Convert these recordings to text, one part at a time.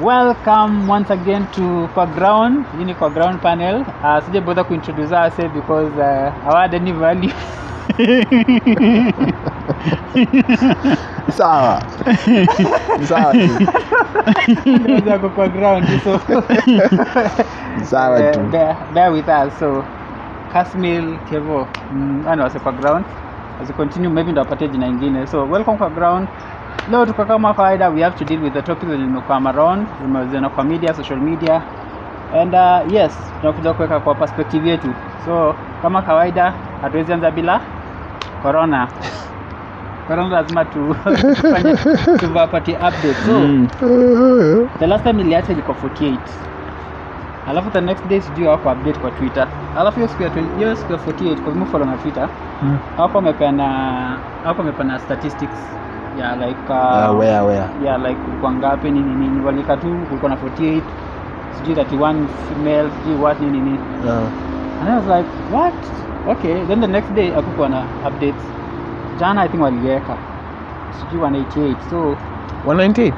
welcome once again to kwa ground hii ni kwa ground panel. Uh, sija bother kuintroduce ourselves because uh, our any value. Sawa. Sawa. Kwa ground so. Sawa uh, tu bear, bear with us. So Kasmil Kevo. Mm, ani wase kwa ground as we continue maybe ndo apatie jina ingine. So welcome kwa ground leo tuko kama kawaida we have to deal with the topics that zimekuwa around zimeziona kwa media social media. And uh, yes tunakuja kuweka kwa perspective yetu. So kama kawaida hatuwezi anza bila corona. Corona lazima tu tuwapatie update. So Mm. the last time iliacha ilikuwa 48 alafu the next day sijui wako update kwa twitter. Alafu hiyo siku ya 20 hiyo siku ya 48 kwa mfano follow na twitter. Hapo Mm. amepeana hapo amepeana statistics ya like uh, uh, where, where? yeah like kulikuwa ngapi nini nini walika tu kulikuwa na 48 sijui 31 female sijui what nini nini yeah. and I was like what? Okay then the next day akukuwa na updates. Jana i think waliweka. Sijui 188 so 198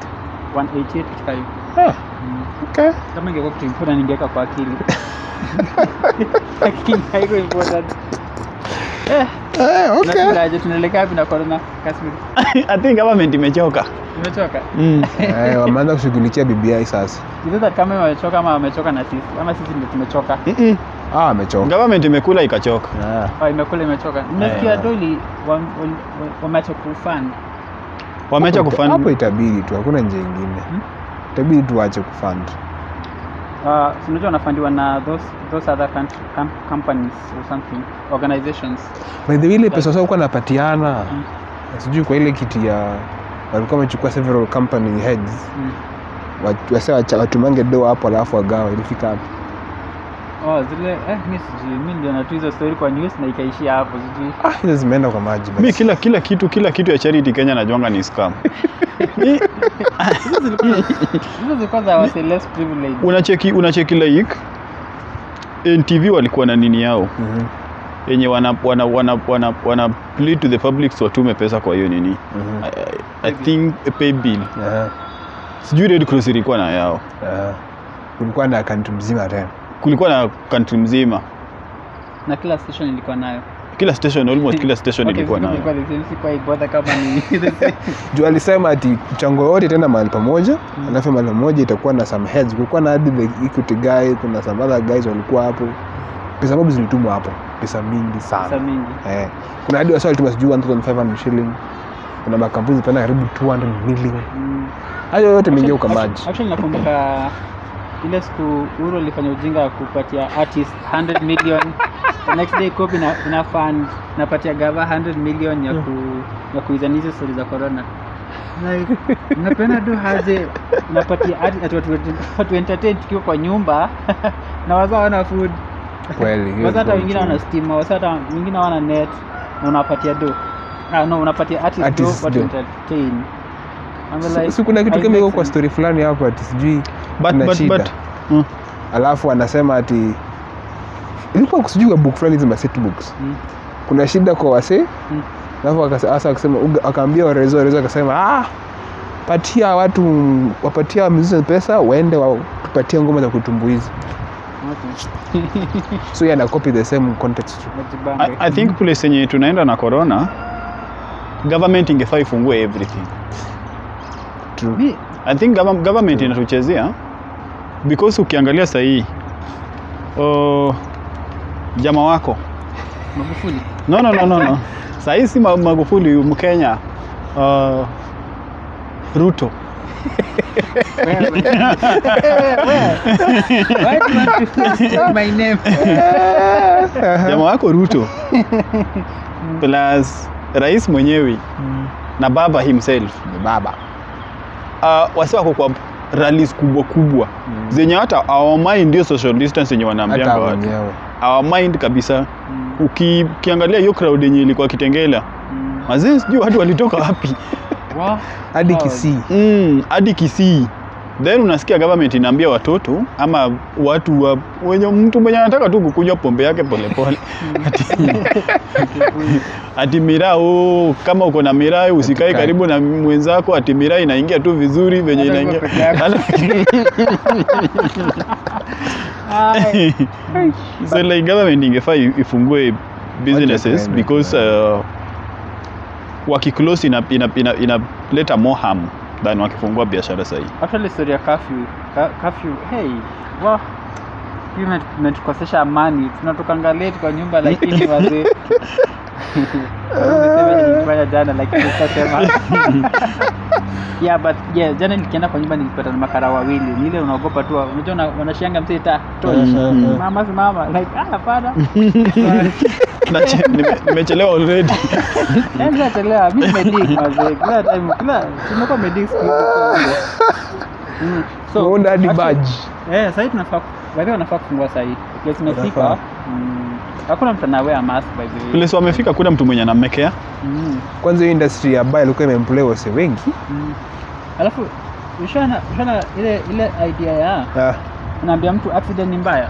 188 katika hiyo. Ah, mm. okay. kama ingekuwa kitu important ningeweka kwa akili. Lakini haiko important. Eh Eh, okay. tunakulaje tunaelekea wapi na corona Kasmi I think government imechoka. imechoka Mm. Eh, wameanza kushughulikia BBI sasa Is kama wamechoka ama wamechoka na sisi ama sisi ndio tumechoka Mm-mm. ah, amechoka Government imekula ikachoka. Ah. oh, imekula imechoka nimesikia Eh. doli wameacha kufund Wameacha Hapo hapo itabidi tu hakuna njia ingine Hmm? itabidi tu waache kufund uh, unajua wanafandiwa na those those other country, com companies or something organizations by the way ile pesa sasa uko napatiana Mm. sijui kwa ile kiti ya walikuwa wamechukua several company heads mm. Wacha- watumange doa hapo alafu wagawa ilifika hapo oh zile eh mi sijui mi ndio tu hizo story kwa news na ikaishia hapo sijui ah, hizo zimeenda kwa maji basi. Mi kila kila kitu kila kitu ya charity Kenya najuanga ni scam. Hizo zilikuwa hizo zilikuwa za wase less privilege. unacheki unacheki like NTV walikuwa na nini yao Mhm, yenye wana wana wana wana, wana plead to the public so watume pesa kwa hiyo nini. mhm. I, I, I think a pay bill. yeah. Sijui Red Cross ilikuwa na yao. yeah. kulikuwa na account mzima tena Kulikuwa na country mzima. na kila station ilikuwa nayo Kila station almost kila station Okay, ilikuwa nayo. juu alisema ati mchango yote tena mahali pamoja mm. alafu mahali pamoja itakuwa na some heads kulikuwa na hadi the equity guy kuna some other guys walikuwa hapo pesa mob zilitumwa hapo pesa mingi sana Pesa mingi eh. kuna hadi wasa walituma sijui 1500 shilling kuna makampuni zipenda karibu 200 million Mm. hayo yote ukamaji maji actually nakumbuka ile siku Uhuru alifanya ujinga wa kupatia artist 100 million. The next day copy na, ina fund napatia gava 100 million ya ku ya kuizaniza story za corona. Like napenda tu haze napatia artist at watu watu entertain tukiwa kwa nyumba na wazao wana food. Kweli hiyo wazao hata wengine wana steam stima wazao hata wengine wana net na unapatia do ah no unapatia artist, Artist do watu do. entertain. Like, si kuna kitu kama iko kwa story fulani hapa sijui But but shida. but mm. alafu anasema ati ilikuwa sijui book fulani hizi maset books Mm. kuna shida kwa wasee Mm. alafu akase- asa akasema akaambia warezo warezo akasema ah, patia watu wapatia musicians pesa waende watupatie ngoma za kutumbuiza Okay. so yeah, na copy the same context I, I think place yenye tunaenda na corona government ingefaa ifungue everything True. I think gov government inatuchezea because ukiangalia sahii uh, jama wako. Magufuli. no, no, no, no, no. sahii si Ma- Magufuli Mkenya uh, Ruto. Jama wako Ruto. Plus rais mwenyewe na baba himself. Ni baba. Uh, wasi wako kwa rallies kubwa kubwa. Mm. zenye hata our mind ndio social distance yenye wanaambianga watu. wenyewe. Our mind kabisa. Mm, Uki, ukiangalia hiyo crowd yenye ilikuwa kitengela. Mm. mazee sijui watu walitoka wapi. Wa- hadi Wow. Kisii. Mm, hadi Kisii then unasikia government inaambia watoto ama watu wa, wenye mtu mwenye anataka tu kukunywa pombe yake polepole ati, ati miraa oh, kama uko na miraa usikae karibu na mwenzako ati miraa inaingia tu vizuri venye inaingia. So like government ingefaa ifungue businesses because uh, wakiclose inaleta ina, ina, ina more harm than wakifungua biashara sahii actually story ya curfew curfew hey wa imetukosesha amani. Tunatokanga late kwa nyumba lakini wazee nilifanya jana lakini sasema yeah but yeah jana nikienda kwa nyumba nilipata na makara wawili ni ile unaogopa tu unajua wanashanga wanashianga msee ta tochi Mhm. mama simama like ah hapana nimechelewa already nenda nimechelewa mimi nimedik mazee kila time kila tumekuwa medik siku. Mm. So, Umeunda hadi badge. Eh, sasa tunafaa wewe wanafaa kufungua sasa hii. Place imefika. Mm. Hakuna mtu anawea mask by the way. si wamefika kuna mtu mwenye anamekea Mm. kwanza hiyo industry ambayo ilikuwa imemplay wase wengi Mm. Alafu ushana ushana ile ile idea ya ah, unaambia mtu accident ni mbaya.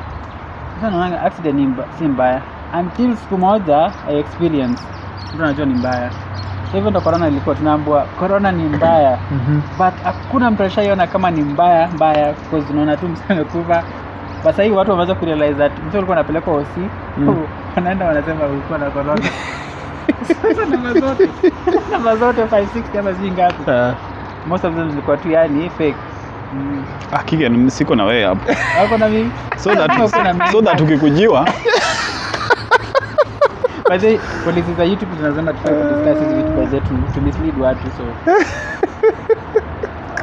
Sasa naona accident ni mba, si mbaya until siku moja I experience mtu anajua ni mbaya. Sasa hivyo ndo corona ilikuwa tunaambua corona ni mbaya. Mm -hmm. but hakuna mtu ashaiona kama ni mbaya mbaya because unaona tu mtu amekufa but sahii watu wameweza kurealize that mtu alikuwa anapelekwa osi Mm. wanaenda wanasema ulikuwa na corona sasa namba zote namba zote 560 ama sijui ngapi. Uh. most of them zilikuwa tu yani fake mm. ah, Kigen, siko na wewe hapo ako na mimi? So that, so that ukikujiwa. By the way, za YouTube zinasema tufai kudiscuss hizi vitu by the to, to mislead watu so.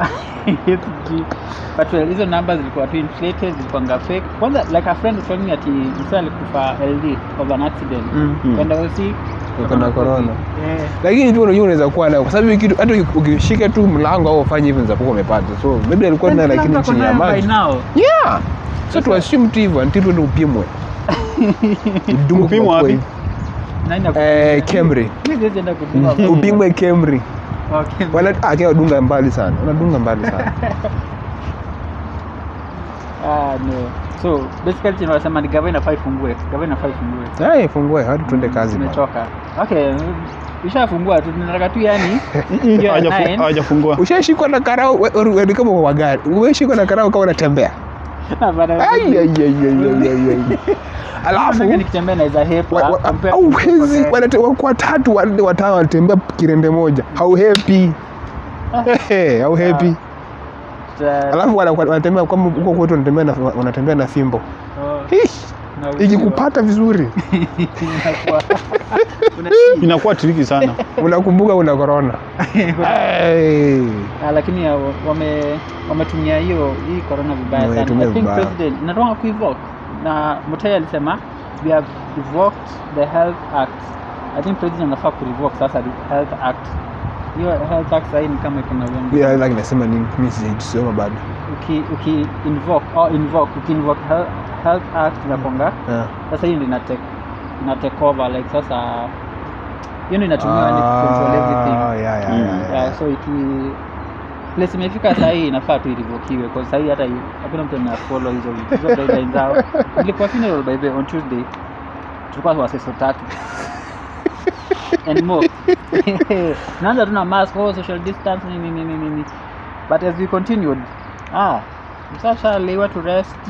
but well, hizo numbers zilikuwa tu inflated zilikuwanga fake. Kwanza like a friend telling me ati msa alikufa ld of an accident. Mm. Mm. kwenda hosi Uko na corona. Eh, lakini tu unajua unaweza kuwa nayo kwa sababu kitu hata ukishika tu mlango au ufanye hivyo unaweza kuwa umepata. So maybe alikuwa nayo kila lakini chini ya maji. yeah. So tu assume tu hivyo until tuende upimwe. Upimwe wapi? ako- eh upimwe Camry Okay. wala ah dunga mbali sana unadunga mbali sana Ah, no. so basically chenye ni gava inafaa ifungue gava inafaa ifungue Haya, fungue hadi tuende kazi bwana. Okay, ishafungua tu tunataka tu yani hiyo Hawajafu- nine. hawajafungua ushashikwa na ni kama wagari umeshikwa na karau kama unatembea Hapana, Ai, ai, ai, ai, ai, ai, ai. alafu nataka nikitembea naweza hepa wa- wa- compare au to wezi compare. wanate- wako watatu wanne watano wanatembea kirende moja. Hauhepi Ehe, hauhepi Ta- alafu wanatembea kama huko kwetu wanatembea na fimbo. Oh. Ikikupata vizuri. Inakuwa- triki sana. Unakumbuka una korona Hey. Ah, lakini wame wametumia hiyo hii corona vibaya sana. I think president inatoka kuivoke na Mutai alisema we have revoked the health act. I think president anafaa kurevoke sasa the health act. Hiyo health act sasa ni kama iko na uongo. Yeah, like nasema nini? Mimi sijasoma bado. Uki uki invoke or invoke uki invoke health, health act inakonga Yeah. sasa hiyo ndio ina take ina take over like sasa hiyo inatumiwa ni control everything. Ah, yeah, yeah, Mm. yeah, yeah. so iki place imefika sahii inafaa tu irivokiwe kwa sahii hata i- hakuna mtu ana follow hizo hizo guidelines zao. Ilikuwa funeral by the on Tuesday tulikuwa waseso tatu. And more. Naanza tuna mask oh, social distance nini nini nini. But as we continued ah msasha lewa to rest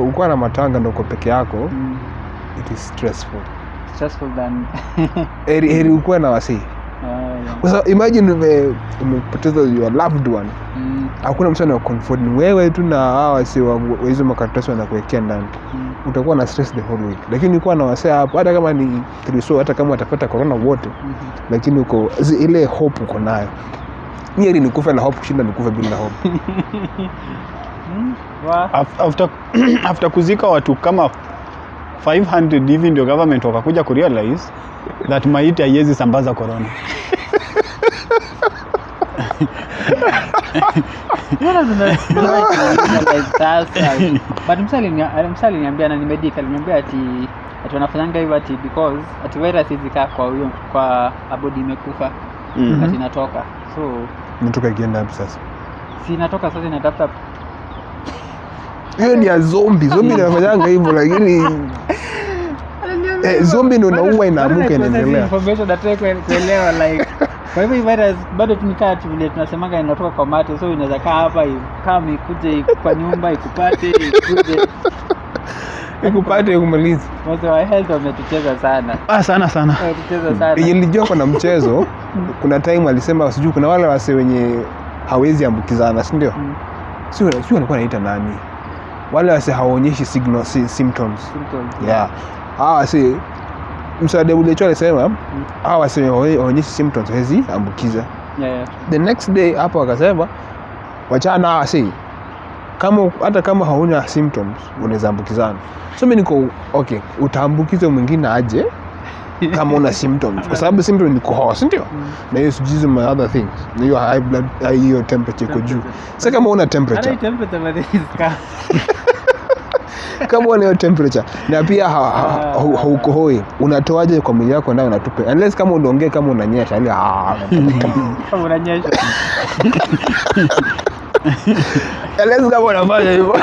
Ukiwa na matanga ndoko peke yako mm, it is stressful. Stressful than heri heri ukuwe na wasii Ah, yeah. imagine umepoteza your loved one. Mm, hakuna mtu anakomfort ni wewe tu na hawa wasi wa hizo makaratasi wanakuwekea ndani. Mm. utakuwa na stress the whole week. Lakini ukiwa na wasee hapo hata kama ni triso hata kama watapata corona wote mm-hmm. lakini uko ile hope uko nayo. Ni heri nikufe na hope kushinda nikufe bila hope. Mm, wa- Af- after, after kuzika watu kama 500 hivi ndio government wakakuja kurealize that maiti haiwezi sambaza corona But msa alinia- msa aliniambia na aliniambia ati ati wanafanyanga hivyo ati because ati virus izikaa kwa huyo kwa abodi imekufa. Mm. ati inatoka. So natoka ikienda hapo sasa? si inatoka sasa inatafuta hiyo ni ya zombi zombi inafanyanga hivyo lakini eh, zombi ndo naua inaamuka inaendelea kwa hivyo virus bado tunikaa tu vile tunasemanga inatoka kwa mate so inaweza kaa hapa kama ikuje kwa nyumba ikupate ikuje ikupate. Kumaliza wazee wa health wametucheza sana. Ah, sana sana. Nilijua kuna mchezo kuna time alisema sijui kuna wale wase wenye hawezi ambukizana sindio Mm. sio sio walikuwa naita nani? Wale wase hawaonyeshi signal si, symptoms. Symptoms. yeah. Hawa wase msaada ule cho alisema hawa waseme waonyeshe symptoms hawezi ambukiza. Yeah, yeah. the next day hapo wakasema wachana na wase kama hata kama hauna symptoms unaweza ambukizana. So mimi niko okay utaambukiza mwingine aje kama una symptoms? Kwa sababu symptoms ni kuhoa si ndio? Mm. na hiyo sijui my other things. Na hiyo high blood hiyo temperature iko juu. Sasa kama una temperature temperature kama una hiyo temperature. Na pia ha- ha- ha- haukohoi. Unatoaje kwa mwili wako ndio unatupe. Unless kama unaongea kama unanyesha ile ah, Kama unanyesha. Unless kama unafanya hivyo.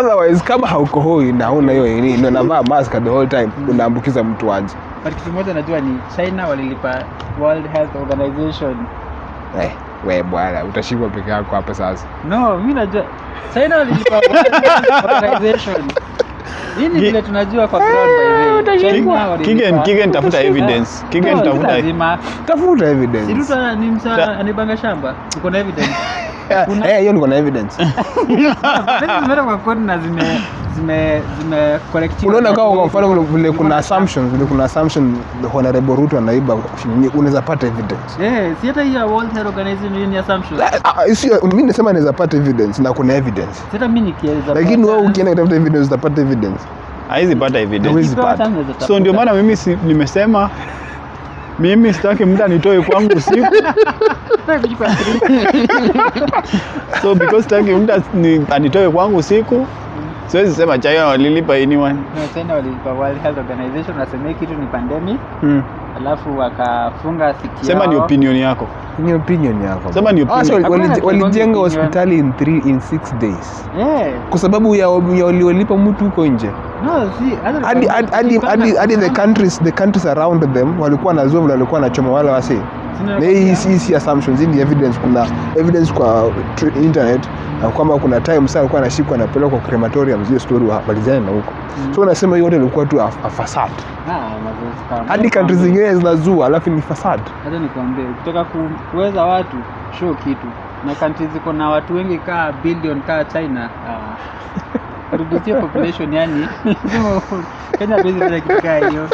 Otherwise kama haukohoi na una hiyo nini na unavaa mask the whole time unaambukiza mtu aje. But kitu moja najua ni china walilipa world health organization. Eh, we bwana utashikwa peke yako hapa sasa. No mi najua. Walilipa organization. Vile tunajua kwa ground by the way Kigen, Kigen tafuta evidence. Kigen tafuta tafuta evidence. Msa anibanga shamba. Uko na evidence hiyo niko na evidence. Evidence zimeenda kwa kodi na zime zime zime collect. unaona kama kwa mfano vile- kuna assumptions vile kuna assumption the honorable Ruto anaiba unaweza pata evidence. Eh si hata hiyo world health organization ni assumption. Ah, ah, sio mimi nasema naweza pata evidence na kuna evidence. Sasa mimi nikieleza lakini wewe ukienda kutafuta evidence utapata evidence. Haizi pata evidence. So ndio maana mimi nimesema mimi sitaki mtu anitoe kwangu usiku. Kuchukua so because sitaki as- anitoe kwangu usiku siwezi sema china walilipa anyone. No, China walilipa. World Health Organization waseme hii kitu ni pandemic. Hmm. alafu wakafunga siki sema ni opinion yako. Ni opinion yako Sema ni Ah, so opinion. wali- Hakuna walijenga hospitali in 3 in 6 days. Yeah. kwa sababu ya ya waliolipa mtu huko nje. No, hadi the countries the countries around them walikuwa na vile walikuwa nachoma wale wasi Si assumptions hii ni evidence kuna evidence kwa internet na kwamba kuna time sana alikuwa anashikwa anapelekwa kwa crematorium zile story wa- walizana na huko. Mm. so unasema hiyo yote ilikuwa tu a, a facade. Ah, hadi country zingine zinazua alafu ni facade. Hata nikwambie kutoka kuweza watu show kitu. Na country ziko na watu wengi kaa billion kaa china ah, reduce your population yani. Kenya hatuwezi fanya kitu kaa hiyo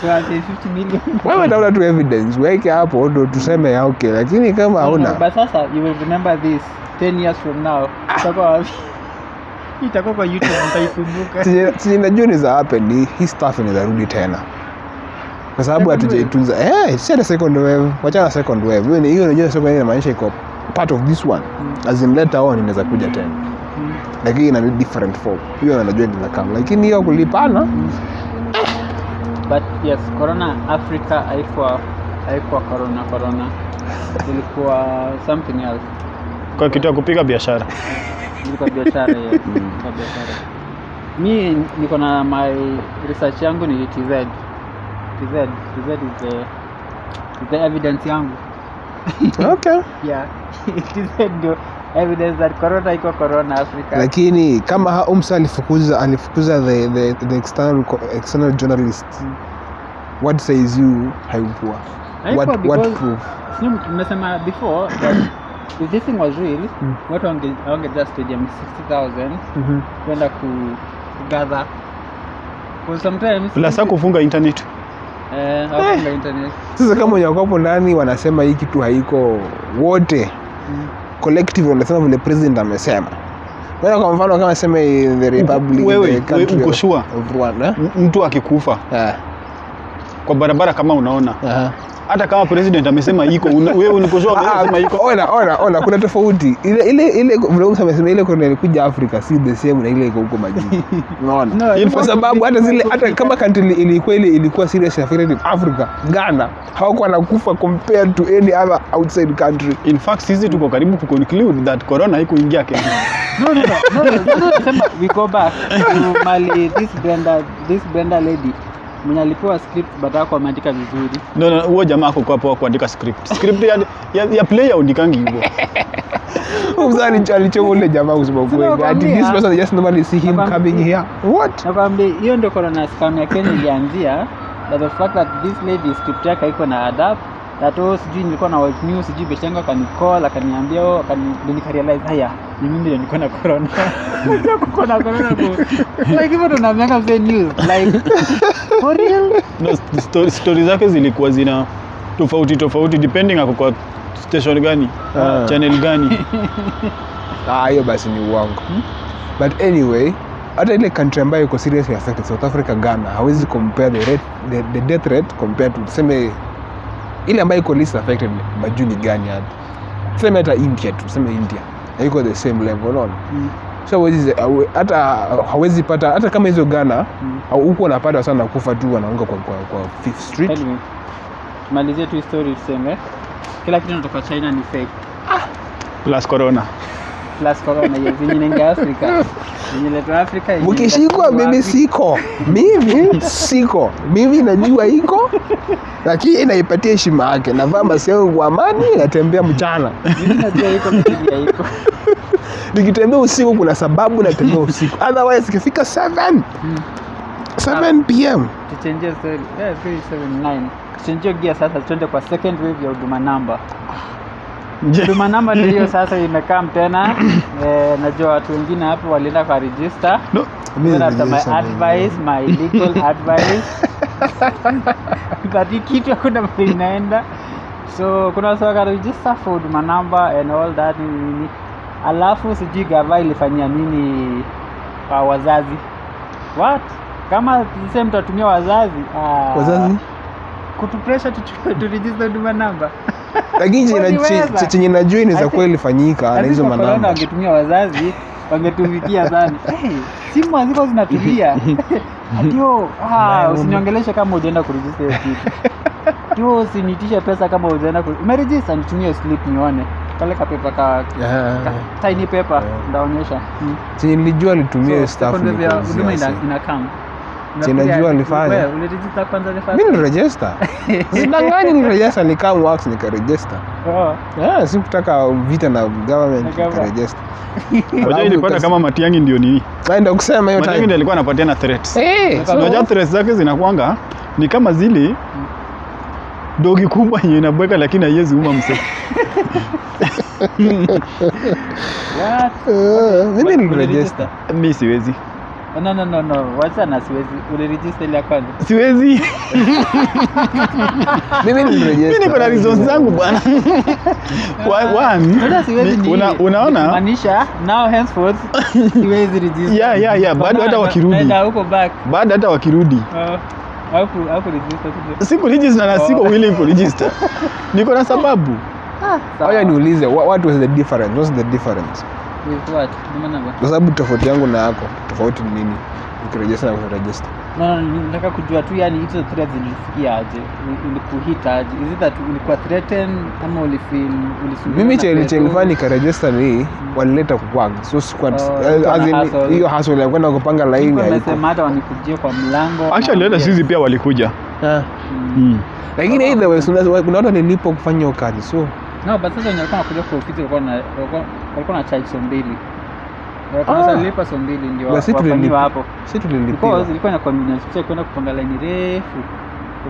tuanze 50 million. Wewe tafuta tu evidence weke hapo ndo tuseme ya okay lakini kama hauna. but sasa you will remember this 10 years from now utakuwa wapi? Itakuwa kwa youtube mtaikumbuka. Chenye- chenye najua ni za happen hii stuff inaweza tena. Kwa sababu hatujaitunza eh si hata second wave wachana na second wave. Hiyo hiyo unajua second wave inamaanisha iko part of this one. Mm. as in later on inaweza kuja tena. Lakini ina different form hiyo anajua ni kama. Lakini hiyo kulipana but yes corona africa haikuwa haikuwa corona corona. Ilikuwa something else. Kwa kitu ya kupiga biashara. Ilikuwa biashara ya ilikuwa biashara. Mi niko na my research yangu ni tz tz tz is the, is the evidence yangu. Okay. Yeah. Tz ndio evidence that corona iko corona africa lakini kama ha- umsa alifukuza alifukuza the, the, the external, external journalist Mm. what says you haikuwa what, what proof nimesema before that if this thing was real Mm. watu wange just stadium 60000 kwenda ku gather because sometimes plus kufunga internet eh eh. internet sasa kama wenye wakapo ndani wanasema hii kitu haiko wote Mm. Collective wanasema vile president amesema Wewe kwa mfano kama sema the republic wewe, the wewe uko sure? of Rwanda mtu akikufa eh, kwa barabara kama unaona aha. Hata kama president amesema iko wewe unikosoa Ah, amesema iko ona ona ona kuna tofauti ile ile ile vlogs amesema ile kuna ilikuja Afrika si the same na ile iko huko majini unaona No, kwa sababu hata zile hata kama country ilikuwa ile ilikuwa serious affected Africa Ghana hawakuwa nakufa compared to any other outside country in fact sisi tuko karibu ku conclude that corona haikuingia Kenya no, no, no, no, no, no, no, nasema we go back to mali this blender this blender lady mwenye alipewa script but kwa ameandika vizuri. no no huo jamaa ako kwa poa kuandika script script ya, ya, ya play ya udikangi hivyo Mzani alichoma ule jamaa kusema kweli ati nakwambia. this person just normally see him Nakambi. coming here what Nakwambia hiyo ndio corona scam ya Kenya ilianzia that the fact that this lady script yake iko na adapt that oh, sijui nilikuwa na white news sijui besha yangu akanicall akaniambia oh, akani nikarealize haya ni mimi ndio niko na corona. Kuko na corona ku like hivyo tunaambianga mzee news like for real? No, story, story zake zilikuwa zina tofauti tofauti depending ako kwa station gani uh. channel gani. Ah hiyo basi ni uongo. But anyway hata ile country ambayo iko seriously affected South Africa Ghana hawezi compare the rate the, the death rate compared to tuseme ile ambayo iko least affected majuu ni gani hapa tuseme hata India tu tuseme India. Haiko the same level unaona? Mm. so hawezi hata hawezi pata hata kama hizo Ghana Mm. au huko wanapata sana kufa tu wanaunga kwa, kwa, kwa Fifth Street. Tumalizie tu story tuseme. Kila kitu natoka China ni fake. Ah. plus corona plus Afrika Afrika mkishikwa mimi siko mimi siko mimi najua iko lakini inaipatia heshima yake navaa masiao kwa amani natembea mchana Mimi najua iko lakini haiko. nikitembea usiku kuna sababu natembea usiku otherwise ikifika 7 7 pm Tuchangie story. Yeah, 379. Tuchangie gear sasa tuende kwa second wave ya huduma namba. Huduma namba ndio sasa imekam tena. Eh, najua watu wengine hapo walienda kwa register. no, Mimi after my advice, my legal advice. But kitu hakuna mahali inaenda. So kuna watu waka register for huduma namba and all that nini. Alafu sijui gava ilifanyia nini kwa wazazi. What? Kama sisee mtu atumia wazazi. Ah, wazazi Kutu pressure tuchukue tu huduma number. lakini chenye- najua ni inaweza kweli kuwa ilifanyika na hizo manamba. wangetumia wazazi wangetumikia sana. Hey, simu haziko zinatulia. Atio ah, usiniongeleshe kama ujaenda kurejista hiyo kitu. Tio usinitishe pesa kama ujaenda umerejista nitumie slip nione. Kale kapepa ka, Yeah. ka tiny paper Yeah. ndaonyesha. Hmm. chenye nilijua alitumia So, staff second ni huduma ina, ina come Chenye najua alifanya. Wewe, ulirejista kwanza the first mi niliregister. Sidanganyi niliregister nikam wax nikaregister. Oh. yeah, sikutaka vita na government Na government. Unajua kama Matiang'i ndio nini? Naenda kusema hiyo Matiang'i ndio alikuwa anapatiana threats. Eh, unajua threats zake zinakuanga ni kama zile dogi kubwa yenye inabweka lakini haiwezi uma mse What? Eh, mimi siwezi no no no no. Wacha na siwezi. Uliregister ile kwanza siwezi. Mimi mi Mimi niko na reasons zangu bwana. Wa- one, Sasa siwezi ni- una- unaona? Maanisha now henceforth siwezi register. Yeah, yeah, yeah, bado hata wakirudi. naenda huko back. Bado hata wakirudi. Uh, haku haku register siku register na siko Oh. willing ku register niko na sababu. Sawa. Oya niulize what, what was the difference? What's the difference Kwa sababu tofauti yangu na yako tofauti ni nini ukiregister na kuregister No, no, nataka kujua tu yani hizo threat zilifikia aje? ilikuhita Ulikuhit aje? Is it that ulikuwa threatened ama ulifeel ulisumbuliwa mimi pepo? chelifaa nikaregister ni walileta kukwanga so sikuwa Oh, as in, hiyo hustle ya kwenda kupanga laini haiko nimesema hata wanikujie kwa mlango. actually hata sisi pia walikuja Ah. Mm. mm. lakini either way kuna kuna watu nilipo kufanya hiyo kazi so No, but sasa wenye walikuwa wanakuja kwa ofisi walikuwa na walikuwa walikuwa na charge so mbili. Walikuwa Ah. lipa so mbili ndio wafanyiwa hapo. si tulilipa. Because ilikuwa na convenience pia kwenda kupanga line refu.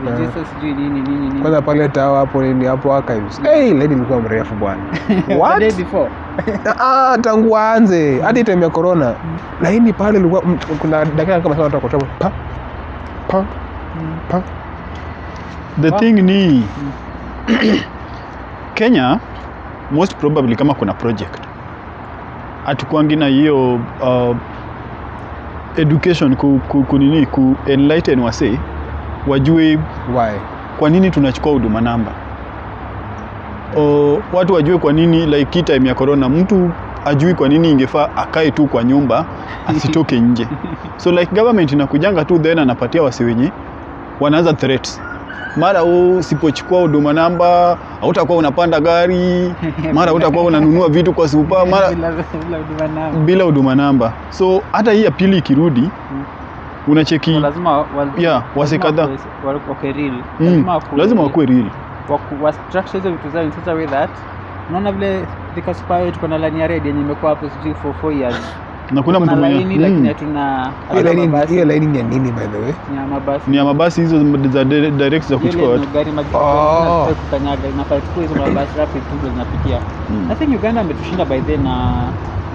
Register sijui nini nini nini. kwanza pale tawa hapo nini hapo archives hey, line ilikuwa mrefu bwana The day what before. ah tangu aanze hadi time ya corona laini pale ilikuwa mm, kuna dakika kama sana watu wako pa pa pa the thing ni kenya most probably kama kuna project hatukuangi na hiyo uh, education ku, ku, ku, nini ku enlighten wase wajue why? kwa nini tunachukua huduma namba o, watu wajue kwa nini like hii time ya corona mtu ajui kwa nini ingefaa akae tu kwa nyumba asitoke nje. So like government inakujanga tu then anapatia wasi wenye wanaanza threats mara u usipochukua huduma namba hautakuwa unapanda gari mara utakuwa unanunua vitu kwa supa mara Bila- huduma namba. so hata hii ya pili ikirudi unacheki So lazima Yeah, wase kadha, kadhaa. wakuwe- wa- wakuwe real. mm, Lazima wakuwe- real unaona vile tuko na lani ya red yenye imekuwa hapo sijui for four years na kuna mtu mwenye mm, hatuna Hiyo laini- ni ya nini by the way? Ni ya mabasi. Ni ya mabasi hizo za dire- direct za Hiyo kuchukua watu. Oh. kukanyaga inafaa chukua hizo mabasi rapid tu zinapitia. Mm. I think Uganda ametushinda by then na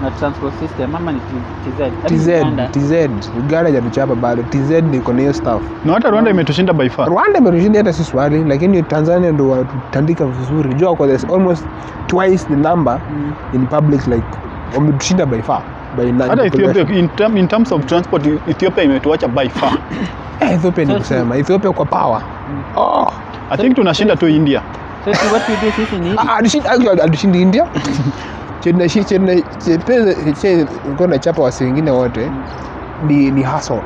na transport system ama ni TZ TZ Uganda. TZ Uganda hajatuchapa bado. TZ iko na hiyo stuff. Na hata Rwanda imetushinda by far. Rwanda imetushinda hata si swali lakini Tanzania ndo watutandika vizuri. Jua kwa almost twice the number in public like wametushinda by far hata. Ethiopia in, term, in terms of transport Ethiopia imetuacha by far. Eh, Ethiopia ni kusema. Ethiopia kwa power. Oh. I think tunashinda tu India. So what we do sisi ni Ah, alishinda India. Chena shi chena chepeza wasi wengine wote ni ni hustle.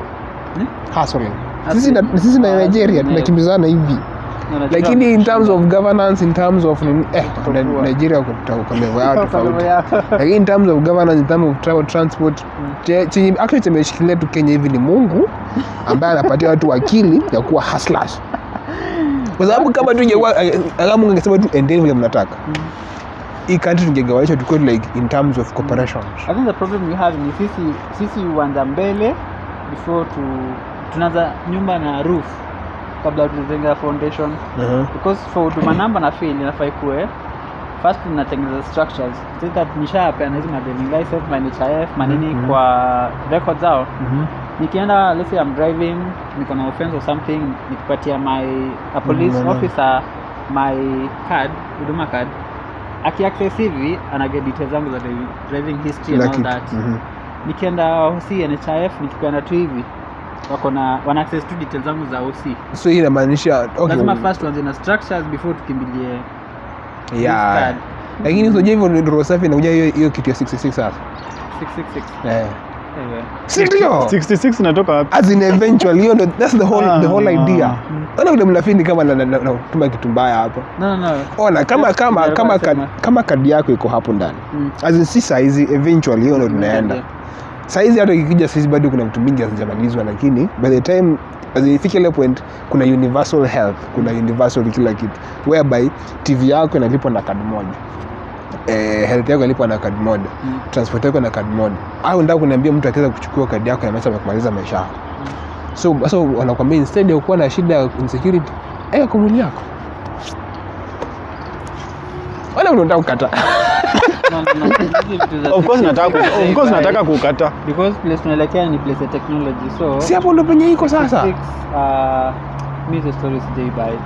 Hmm? hustling sisi na sisi na Ah, Nigeria. tunakimbizana hivi lakini in terms of governance in terms of eh Nigeria Kwa tofauti. lakini in terms of governance in terms of travel transport che- chenye actually chemeshikilia tu Kenya hivi ni Mungu ambaye anapatia watu akili ya kuwa hustlers. Kwa sababu kama tungekuwa kama Mungu angesema tu endeni vile mnataka. Hii country tungegawanyishwa tukuwe like in terms of cooperation I think the problem we have ni sisi sisi uanza mbele before tu tunaanza nyumba na roof kabla tunajenga foundation uh-huh. because for huduma namba na fail inafaa ikuwe first tunatengeneza structures so that nishapeana hizi madeling license my NHIF manini Mhm. kwa record zao Mhm. nikienda let's say I'm driving niko na offense or something nikipatia my a police Mhm. officer my card huduma card akiaccess hivi anage details zangu za driving, history like and all it. that Mhm. nikienda hosi NHIF nikipeana tu hivi wako na wana access tu details zangu za OC so hii inamaanisha okay, lazima first tuanze na structures before tukimbilie yeah. lakini unajua hivyo ndio roho safi inakuja hiyo hiyo kitu ya 66 sasa 666 eh. Sindio? 66 inatoka wapi? As in eventually hiyo ndo that's the whole the whole Ah. idea. Ona vile kama na- na- na- natuma kitu mbaya hapa no no no. Ona kama kama kama kama kadi yako iko hapo ndani. Mm. as in si size eventually hiyo ndo tunaenda. Saizi hata ikija saizi bado kuna vitu mingi hazijamalizwa lakini by the time ifike ile point kuna universal health kuna universal kila kitu whereby tv yako inalipwa na kadi moja. Eh, health yako inalipwa na kadi moja. Mm. transport yako na kadi moja. Au ndio kuniambia mtu akiweza kuchukua kadi yako inamaanisha kumaliza maisha yako? So sasa so, wanakuambia instead ya kuwa na shida ya insecurity eka kwa yako wala unataka kukata. Of course nataka ku- 666 of course nataka kukata. because place tunaelekea ni place ya technology so si hapo ndo penye iko sasa? 66, uh, story hizo stories sijai buy.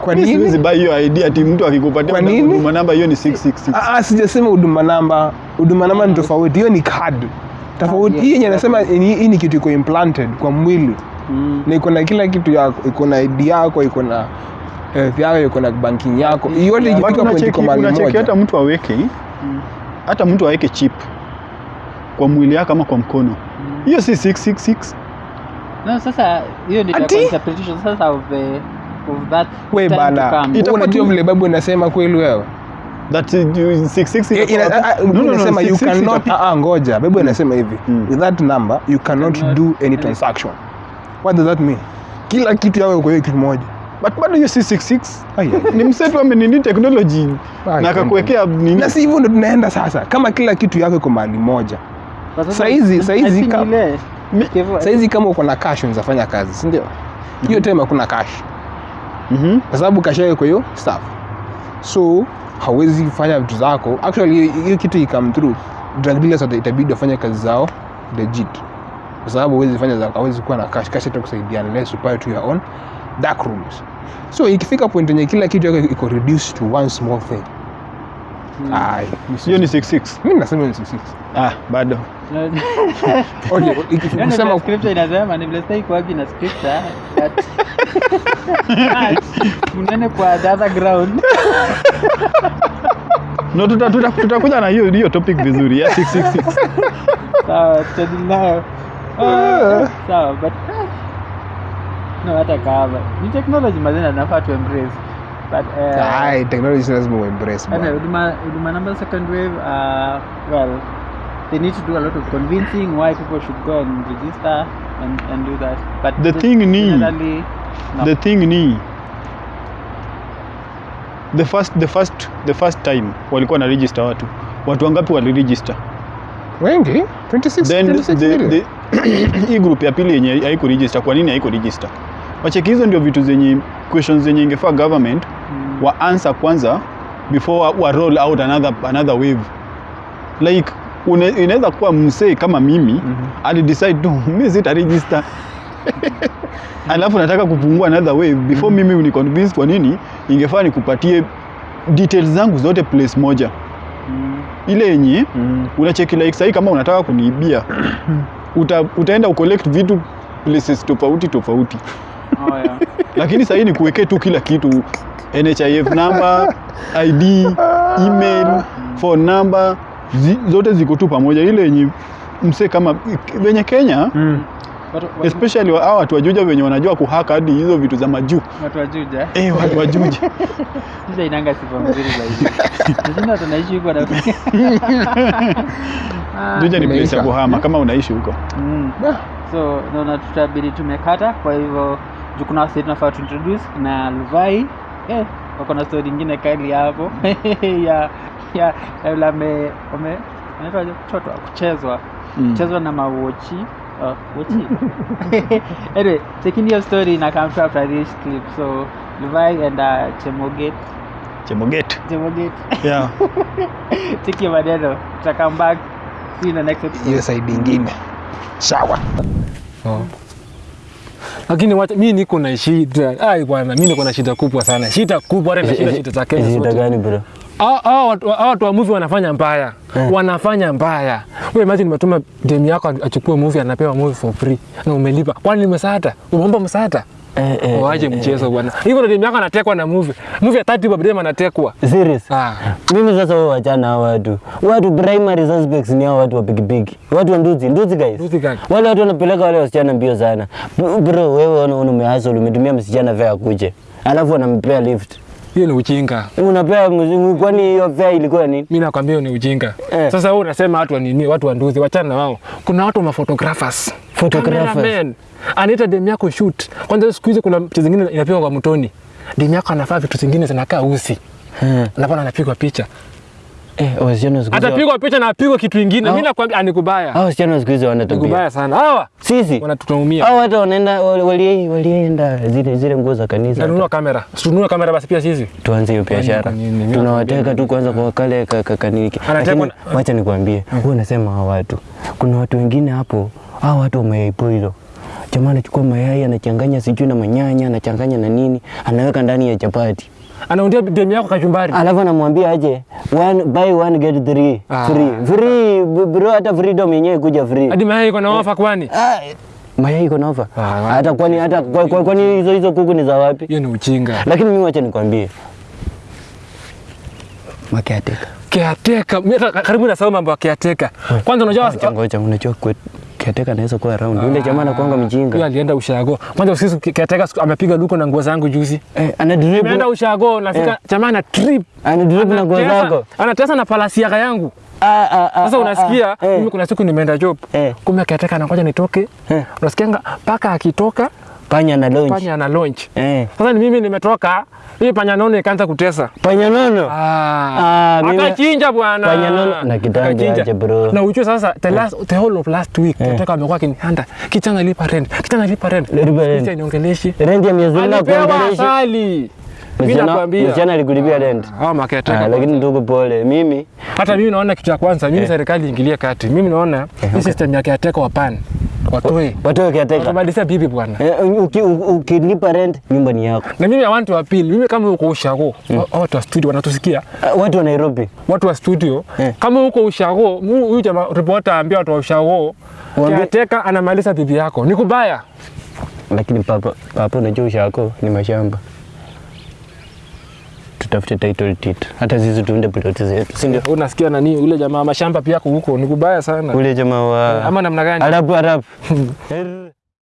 kwa Mimi nini? siwezi buy hiyo idea ati mtu akikupatia Kwa nini? huduma namba hiyo ni 666 Ah, ah, sijasema huduma namba. Huduma namba ni tofauti. Hiyo ni card. Tofauti yes, hii yenye anasema hii ni kitu iko implanted kwa mwili. Mm. na iko na kila kitu yako iko na ID yako iko na health yako iko na banking yako. Yote ikifika point unacheki mali moja. hata mtu aweke Mm. hata mtu aweke chip kwa mwili yako ama kwa mkono. Mm. hiyo si 666 No, sasa hiyo ni interpretation. Sasa of the of that we bana unajua vile babu inasema kweli wewe? That uh, 666 Eh, ina- itakuwa- ah, ah, No, no, no, inasema you cannot ah, ngoja. Babu inasema hivi. Mm. with that number you cannot Cannot- do any transaction. What does that mean? Kila kitu yawe kwa hiyo kitu moja but bado hiyo si 66 Ai, ai. ni msetu amenini technology. Ai, na akakuwekea nini? Na si hivyo ndo tunaenda sasa. Kama kila kitu yako iko mahali moja. Saizi- saizi I think ka- ile- Mi- Kevo- saizi kama uko na cash unaweza kazi. Si ndio. Hiyo time hakuna cash. Mhm. kwa sababu cash yako hiyo staff so hawezi fanya vitu zako. Actually hiyo- kitu ikam through drug dealers itabidi wafanye kazi zao legit. Kwa sababu huwezi fanya zako hawezi kuwa na cash. Cash itakusaidia unless you pay to your own dark rooms. So ikifika point yenye kila kitu yako iko reduced to one small thing. Ai, hiyo ni 66 mimi nasema ni 66 ah bado. Yaani ukisema vile scripture inasema ni vile sitaki kuargue na scripture but but unene kwa the other ground. No tutakuja tuta, tuta tutakuja na hiyo hiyo topic vizuri ya 666 sawa tutadili nayo Ah, sawa but no hata ni technology mazina tunafaa tu embrace. But uh, ai technology lazima uembrace bwana. huduma huduma number second wave uh, well they need to do a lot of convincing why people should go and register and, and do that. But The thing ni- no. the thing ni the first the first the first time walikuwa na register watu. Watu wangapi waliregister? Wengi? 26 then 26 the, the, hii group ya pili yenye haikuregister kwa nini haikuregister wacheki hizo ndio vitu zenye questions zenye ingefaa government Mm. wa answer kwanza before wa, roll out another, another wave like inaweza kuwa msee kama mimi mm ali decide tu mi sita register alafu nataka kupungua another wave before mm -hmm. mimi uniconvince kwa nini ingefaa nikupatie details zangu zote place moja Mm. ile yenye Mm. -hmm. unacheki like sahii kama unataka kuniibia uta, utaenda ucollect vitu places tofauti tofauti Oh, yeah. lakini sahii ni kuwekee tu kila kitu. Nhif number id email phone number zi, zote ziko tu pamoja. Ile yenye mse kama venye kenya Mm. Watu- watu- especially wa- hawa watu wajuja wenye wanajua kuhaka hadi hizo vitu za majuu. watu wajuja eh, watu wajuja juja. Inanga sifa mzuri zaidi. Nashinda tunaishi huko na Ah, juja ni place ya kuhama kama unaishi huko. Mm. So naona tutabidi tumekata kwa hivyo juu kuna wasi tunafaa tuintroduce na luvai. Eh, wako na story ingine kali hapo. Ya ya ya yule ame ame anaitwaje kuchotwa kuchezwa Mm. kuchezwa na mawochi. Uh, wochi. Anyway taking your story na come to after this clip. So luvai and uh, chemoget. Chemoget. Chemoget. Yeah. take your maneno. Tuta come back. See you in the next episode. Hiyo side ingine. Sawa lakini wacha mimi niko na shida. Ai bwana mimi niko na shida kubwa sana. Shida kubwa hata shida shida za Kenya Shida gani bro? Ah ah watu wa movie wanafanya mbaya. Wanafanya mbaya. Wewe imagine nimetuma demu yako achukue movie anapewa movie for free. Na umelipa. Kwani ni msaada umeomba msaada Eh, eh, waache eh, mchezo bwana hivyo ndio miaka anatekwa na movie movie ya 30 bob anatekwa Serious? ah Mimi sasa wao wachana hao watu. Watu primary suspects ni hao watu wa pikipiki. Watu wa nduzi, nduzi guys. Nduzi? Wale watu wanapeleka wale wasichana mbio sana. Bro, wewe unaona umehustle, umetumia msichana vya kuje. Alafu anampea lift. Hiyo ni ujinga. Unapea mzungu kwani hiyo fare ilikuwa nini? Mimi nakwambia ni ujinga. Eh. sasa wewe unasema watu wa nini? Watu wa nduzi wachana wao. Kuna watu wa photographers. Photographers. Anaita dem yako shoot. Kwanza siku hizi kuna picha zingine inapewa kwa mtoni. Dem yako anafaa vitu zingine zinakaa usi Hmm. Anapana anapigwa picha Eh, wasichana siku hizi. atapigwa picha na apigwe kitu kingine. Mimi nakwambia anikubaya Hao wasichana siku hizi hawana tabia. nikubaya sana. Hawa Sisi. wanatutumia. Hao hata wanaenda wali- walienda zile zile nguo za kanisa. Tununua kamera. Tununua kamera basi pia sisi. Tuanze hiyo biashara. Tunawateka tu kwanza kwa kale ka- ka- kaniki lakini wacha nikwambie. Wewe unasema hao watu. Kuna watu wengine hapo. Hao watu wameipo mayai jamaa anachukua mayai anachanganya sijui na manyanya anachanganya na nini. Anaweka ndani ya chapati anaundia demu yako kachumbari. Alafu anamwambia aje one, buy one get three. Ah. free. Free bro hata freedom yenyewe kuja free. Hadi mayai iko na ofa kwani? Ah, mayai iko na ofa. Ah, hata kwani hata kwa- kwa- kwani hizo hizo kuku ni za wapi? Hiyo ni uchinga. lakini mimi wacha nikwambie. Makiateka. Kiateka. Mimi karibu nasahau mambo ya kiateka. Kwanza unajua Ngoja kwetu kiateka anaweza kuwa around. Yule jamaa anakuanga mjinga. Yule alienda ushago kwanza usiku kiateka amepiga luko na nguo zangu juzi Eh, ana drip. Ameenda ushago nafika Eh. jamaa ana trip Ana drip na nguo zangu. anatesa na palasi yaka yangu Ah, ah, ah, sasa ah, unasikia ah, eh. mimi kuna siku nimeenda job Eh. kumbe akiateka anangoja nitoke Eh. unasikianga paka akitoka Panya na launch. panya na launch Eh. sasa ni mimi nimetoka hii panya nono ikaanza kutesa Panya nono. Ah, Ah, mimi- akachinja bwana Panya nono na kitambi aje, bro. na ujue sasa the, last, the whole of last week Eh. Kutoka amekuwa akinihanda kichana lipa rent kichana lipa rent Lipa rent. Kicha niongeleshi Rent ya miezi nne alipewa kuongelesha. asali mimi Msichana alikulipia rent. Ah, maketa. Ah, lakini ndugu pole. Mimi hata mimi naona kitu cha kwanza mimi serikali ingilie kati mimi naona hii system ya kiateka wa pan watoe. Watoe kiateka watabadilisha bibi bwana. Eh, uki- u- ukilipa rent nyumba ni yako. Na mimi I want to appeal mimi kama uko ushago mm. watu wa studio wanatusikia. Uh, watu wa Nairobi. Watu wa studio Eh. kama uko ushago huyu jamaa reporter ambia watu wa ushago kiateka anamaliza bibi yako. Ni kubaya. Lakini papa papa unajua ushako ni mashamba tutafute title deed. Hata sisi tuunde ploti zetu si ndio? Unasikia nani ule jamaa mashamba pia huko ni kubaya sana. Ule jamaa wa ama namna gani? Arabu Arabu